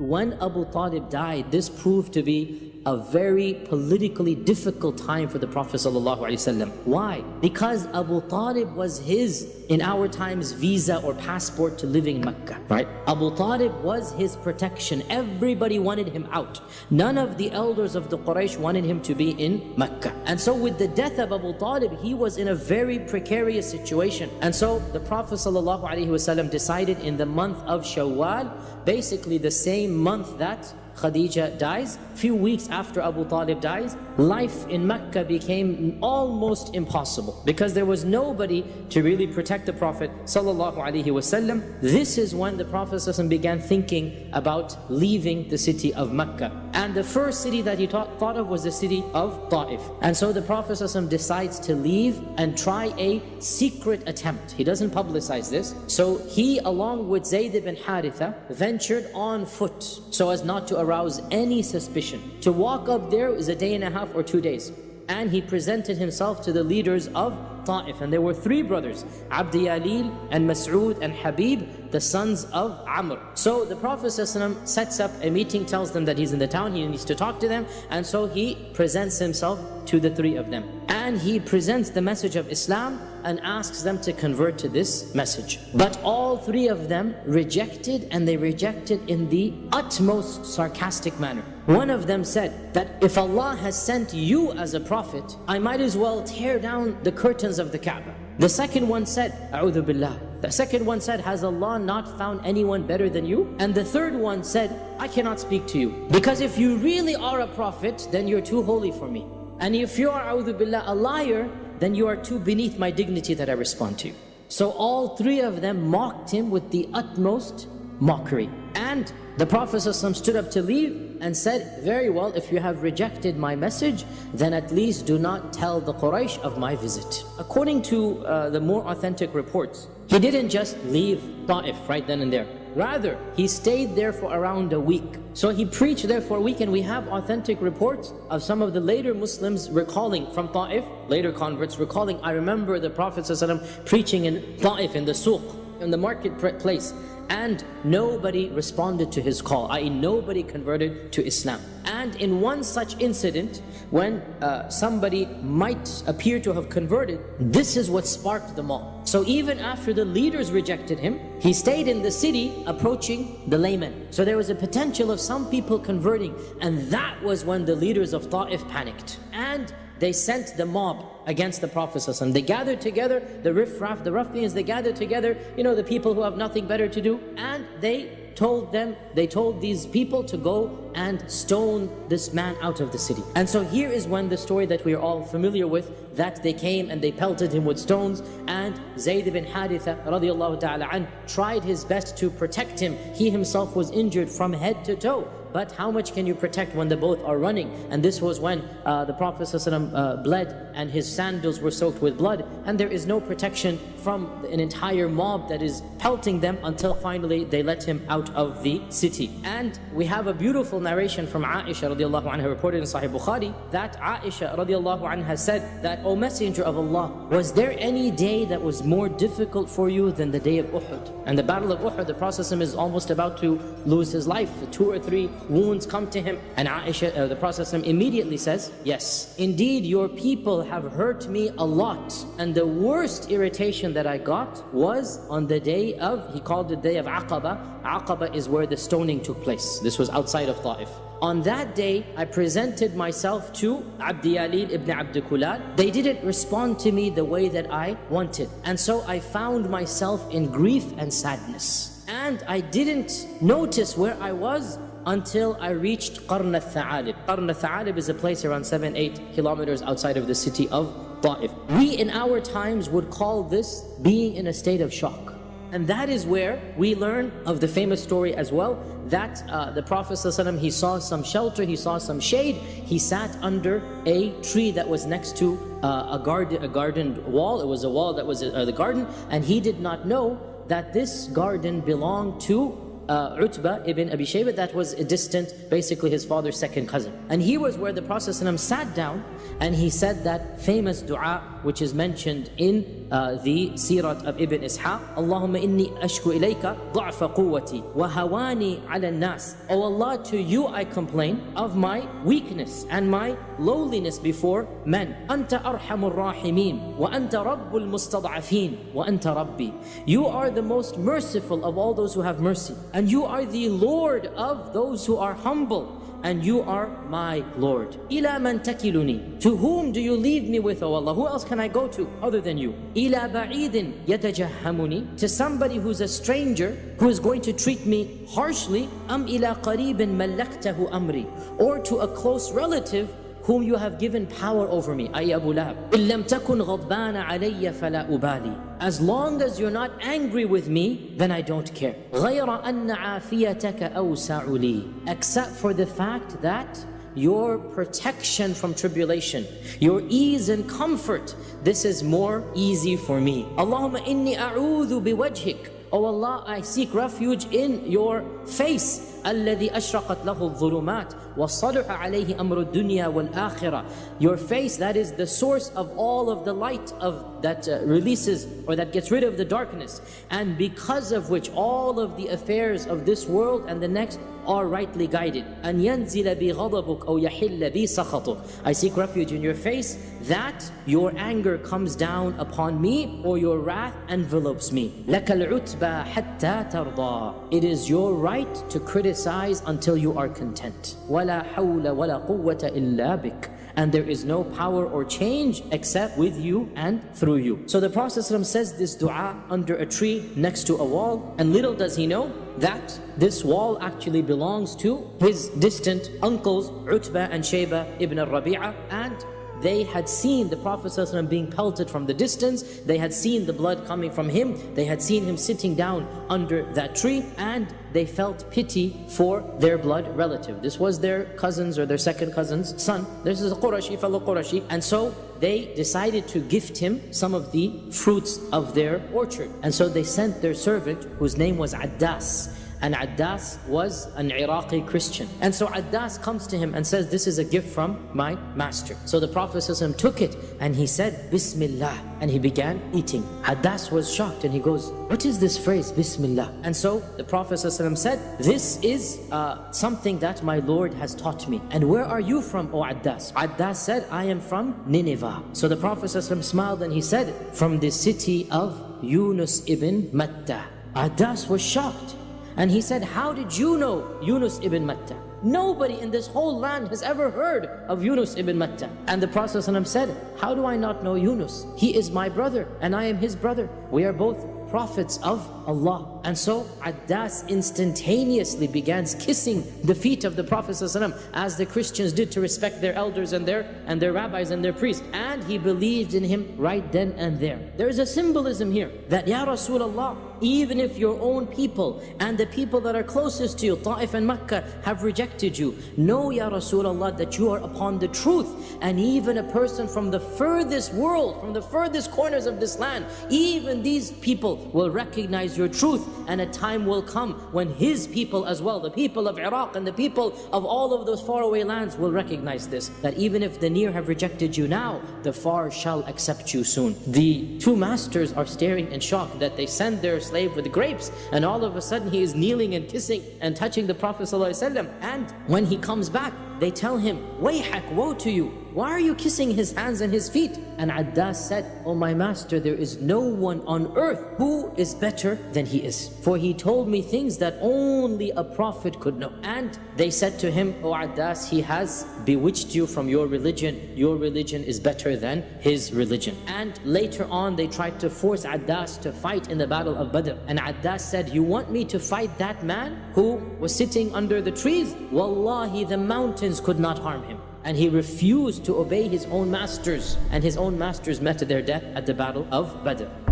When Abu Talib died, this proved to be a very politically difficult time for the Prophet ﷺ. Why? Because Abu Talib was his, in our times, visa or passport to living in Mecca. Right? Abu Talib was his protection. Everybody wanted him out. None of the elders of the Quraysh wanted him to be in Mecca. And so with the death of Abu Talib, he was in a very precarious situation. And so the Prophet ﷺ decided in the month of Shawwal, basically the same month that Khadija dies, few weeks after Abu Talib dies, life in Mecca became almost impossible because there was nobody to really protect the Prophet. This is when the Prophet began thinking about leaving the city of Mecca. And the first city that he thought, of was the city of Ta'if. And so the Prophet ﷺ decides to leave and try a secret attempt. He doesn't publicize this. So he, along with Zayd ibn Haritha, ventured on foot so as not to arouse any suspicion. To walk up there is a day and a half or two days. And he presented himself to the leaders of Ta'if. And there were three brothers, Abdi Yalil and Mas'ud and Habib, the sons of Amr. So the Prophet ﷺ sets up a meeting, tells them that he's in the town, he needs to talk to them. And so he presents himself to the three of them. And he presents the message of Islam and asks them to convert to this message. But all three of them rejected and they rejected in the utmost sarcastic manner. One of them said that if Allah has sent you as a prophet, I might as well tear down the curtains of the Kaaba. The second one said, A'udhu Billah. The second one said, has Allah not found anyone better than you? And the third one said, I cannot speak to you. Because if you really are a prophet, then you're too holy for me. And if you are, A'udhu Billah, a liar, then you are too beneath my dignity that I respond to you. So all three of them mocked him with the utmost mockery. And the Prophet stood up to leave and said, very well, if you have rejected my message, then at least do not tell the Quraysh of my visit. According to uh, the more authentic reports, he didn't just leave Ta'if right then and there. Rather, he stayed there for around a week. So he preached there for a week and we have authentic reports of some of the later Muslims recalling from Ta'if, later converts recalling, I remember the Prophet ﷺ preaching in Ta'if, in the suq, in the marketplace and nobody responded to his call, i.e. nobody converted to Islam. And in one such incident, when uh, somebody might appear to have converted, this is what sparked them all. So even after the leaders rejected him, he stayed in the city approaching the laymen. So there was a potential of some people converting, and that was when the leaders of Ta'if panicked. And they sent the mob against the Prophet They gathered together, the riffraff, the ruffians, they gathered together, you know, the people who have nothing better to do, and they told them, they told these people to go and stone this man out of the city. And so here is when the story that we are all familiar with, that they came and they pelted him with stones, and Zayd ibn Haritha radiallahu ta'ala an, tried his best to protect him. He himself was injured from head to toe. But how much can you protect when the both are running? And this was when uh, the Prophet ﷺ, uh, bled and his sandals were soaked with blood. And there is no protection from an entire mob that is pelting them until finally they let him out of the city. And we have a beautiful narration from Aisha radiallahu anha reported in Sahih Bukhari that Aisha radiallahu anha said that, O Messenger of Allah, was there any day that was more difficult for you than the day of Uhud? And the battle of Uhud, the Prophet is almost about to lose his life. Two or three wounds come to him. And Aisha, uh, the Prophet immediately says, Yes, indeed your people have hurt me a lot. And the worst irritation that I got was on the day of, he called the day of Aqaba. Aqaba is where the stoning took place. This was outside of Ta'if. On that day, I presented myself to Abdi Yalil ibn Abd Kulal. They didn't respond to me the way that I wanted. And so I found myself in grief and sadness. And I didn't notice where I was until I reached Qarn al-Tha'alib. Qarn al-Tha'alib is a place around 7-8 kilometers outside of the city of Ta'if. We in our times would call this being in a state of shock. And that is where we learn of the famous story as well, that uh, the Prophet ﷺ, he saw some shelter, he saw some shade, he sat under a tree that was next to uh, a, garden, a garden wall, it was a wall that was uh, the garden, and he did not know that this garden belonged to uh, Utbah ibn Abi Shaybah, that was a distant, basically his father's second cousin. And he was where the Prophet ﷺ sat down and he said that famous dua which is mentioned in the Sirat of Ibn Ishaq, Allahumma inni ashku ilayka da'fa quwwati wa hawani ala nas. O Allah, to you I complain of my weakness and my lowliness before men. Anta arhamur rahimin wa anta rabbul mustad'afin wa anta rabbi. You are the most merciful of all those who have mercy and you are the Lord of those who are humble and you are my Lord. إِلَى مَنْ تَكِلُنِي To whom do you leave me with, O Allah? Who else can I go to other than you? إِلَى بَعِيدٍ يَتَجَهَّمُنِي To somebody who's a stranger, who is going to treat me harshly, أَمْ إِلَى قَرِيبٍ مَلَّكْتَهُ أَمْرِي Or to a close relative whom you have given power over me, أي Abu Lahab. إن لم تكن غضبان علي فلا أبالي. As long as you're not angry with me, then I don't care. غير أن عافيتك أوسع لي. Except for the fact that your protection from tribulation, your ease and comfort, this is more easy for me. Allahumma inni a'udhu biwajhik. Oh Allah, I seek refuge in your face. الذي أشرقت له الظلمات وصلح عليه أمر الدنيا والآخرة Your face, that is the source of all of the light of that uh, releases or that gets rid of the darkness and because of which all of the affairs of this world and the next are rightly guided. أن ينزل بي غضبك أو يحل بي سخطك I seek refuge in your face that your anger comes down upon me or your wrath envelopes me. لك العتبى حتى ترضى It is your right to criticize until you are content. ولا حول ولا قوة إلا بك and there is no power or change except with you and through you. So the Prophet ﷺ says this dua under a tree next to a wall and little does he know that this wall actually belongs to his distant uncles Utbah and Shayba ibn al-Rabi'ah and they had seen the Prophet ﷺ being pelted from the distance. They had seen the blood coming from him. They had seen him sitting down under that tree. And they felt pity for their blood relative. This was their cousin's or their second cousin's son. This is a Qurashi, fellow Qurashi. And so they decided to gift him some of the fruits of their orchard. And so they sent their servant, whose name was Addas and Addas was an Iraqi Christian. And so Addas comes to him and says, this is a gift from my master. So the Prophet took it and he said, Bismillah. And he began eating. Addas was shocked and he goes, what is this phrase, Bismillah? And so the Prophet said, this is uh, something that my Lord has taught me. And where are you from, O Addas? Addas said, I am from Nineveh. So the Prophet smiled and he said, from the city of Yunus ibn Matta. Addas was shocked and he said, how did you know Yunus ibn Matta? Nobody in this whole land has ever heard of Yunus ibn Matta. And the Prophet ﷺ said, how do I not know Yunus? He is my brother and I am his brother. We are both prophets of Allah. And so Addas instantaneously begins kissing the feet of the Prophet ﷺ as the Christians did to respect their elders and their and their rabbis and their priests. And he believed in him right then and there. There is a symbolism here that Ya Rasulullah, even if your own people and the people that are closest to you, Ta'if and Makkah, have rejected you, know Ya Rasulullah that you are upon the truth. And even a person from the furthest world, from the furthest corners of this land, even these people will recognize your truth. And a time will come when his people as well, the people of Iraq and the people of all of those faraway lands will recognize this. That even if the near have rejected you now, the far shall accept you soon. The two masters are staring in shock that they send their slave with grapes and all of a sudden he is kneeling and kissing and touching the Prophet ﷺ. And when he comes back, they tell him, Wayhak, woe to you. Why are you kissing his hands and his feet? And Addas said, Oh my master, there is no one on earth who is better than he is. For he told me things that only a prophet could know. And they said to him, Oh Addas, he has bewitched you from your religion. Your religion is better than his religion. And later on, they tried to force Addas to fight in the battle of Badr. And Addas said, You want me to fight that man who was sitting under the trees? Wallahi, the mountains could not harm him and he refused to obey his own masters and his own masters met their death at the battle of Badr